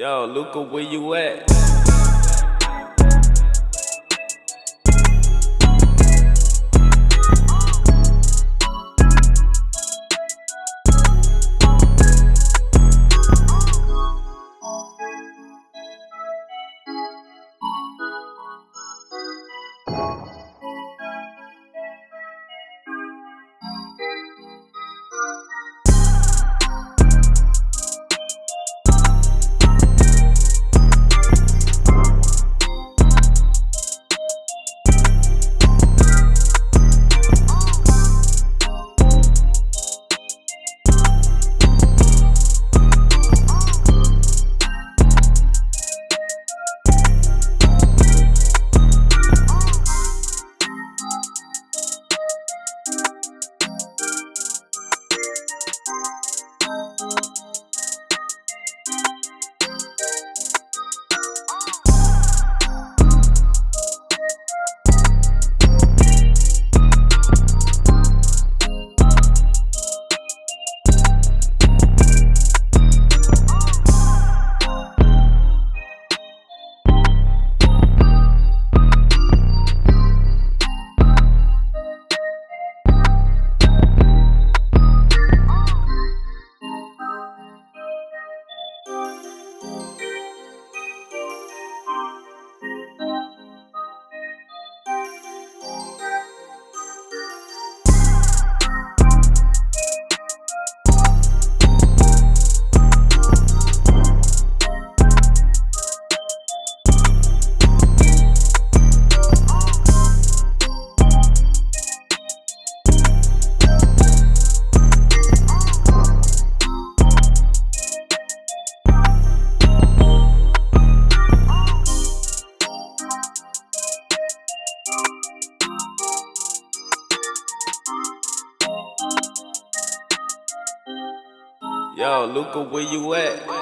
Yo, Luca, where you at? Música Yo, Luca, where you at?